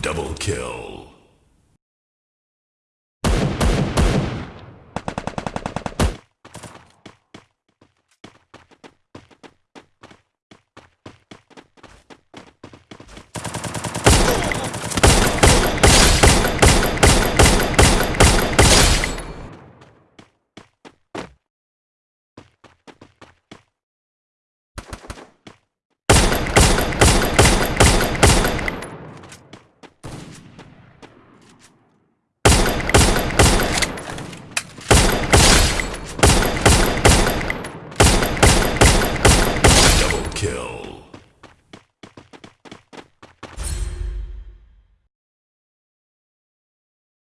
Double kill. Double kill.